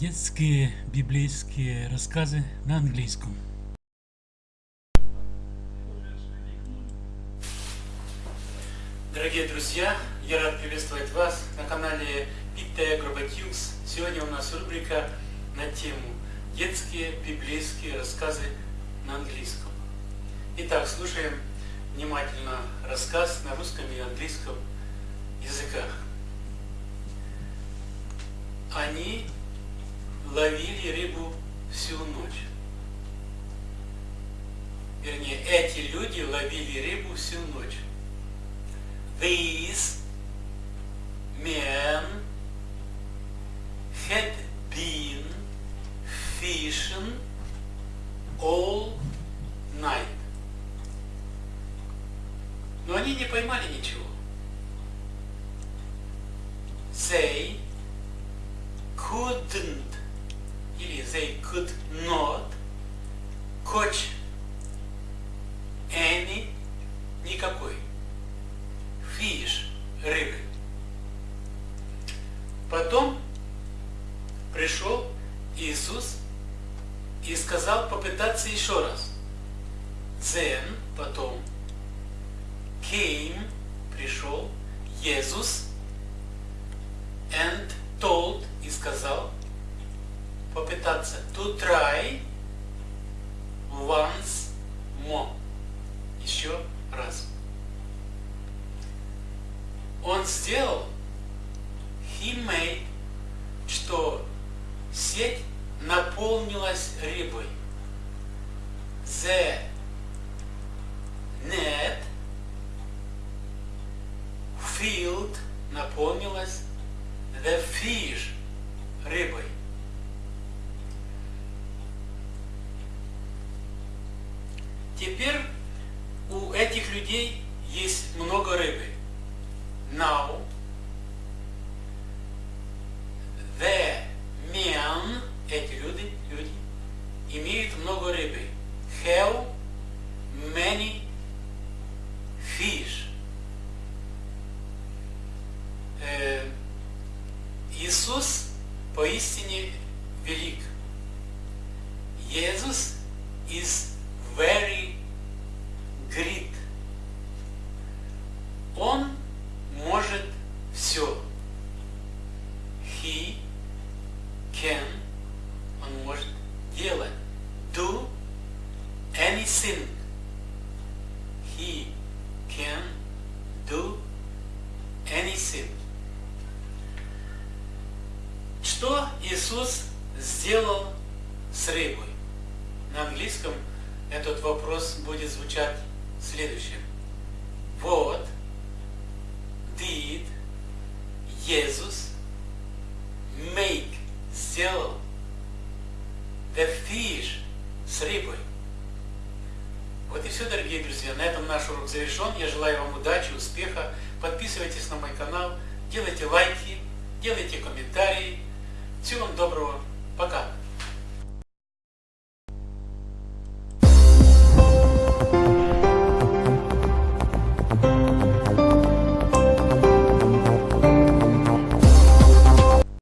Детские библейские рассказы на английском. Дорогие друзья, я рад приветствовать вас на канале Питтея Гробатюкс. Сегодня у нас рубрика на тему «Детские библейские рассказы на английском». Итак, слушаем внимательно рассказ на русском и английском языках. Они ловили рыбу всю ночь. Вернее, эти люди ловили рыбу всю ночь. These men had been fishing all night. Но они не поймали ничего. They couldn't или they could not catch any никакой fish рыбы. Потом пришел Иисус и сказал попытаться еще раз. Then, потом, came, пришел, Иисус, to try once more, еще раз. Он сделал, he made, что сеть наполнилась рыбой. The net filled наполнилась the fish рыбой. Теперь у этих людей есть много рыбы. Now, the men, эти люди, люди, имеют много рыбы. Have many fish. Э, Иисус поистине велик. Иисус is very great. Он может все. He can, он может делать. Do anything. He can do anything. Что Иисус сделал с рыбой? На английском этот вопрос будет звучать следующим. Вот did Jesus make, сделал the fish с рыбой? Вот и все, дорогие друзья. На этом наш урок завершен. Я желаю вам удачи, успеха. Подписывайтесь на мой канал, делайте лайки, делайте комментарии. Всего вам доброго. Пока.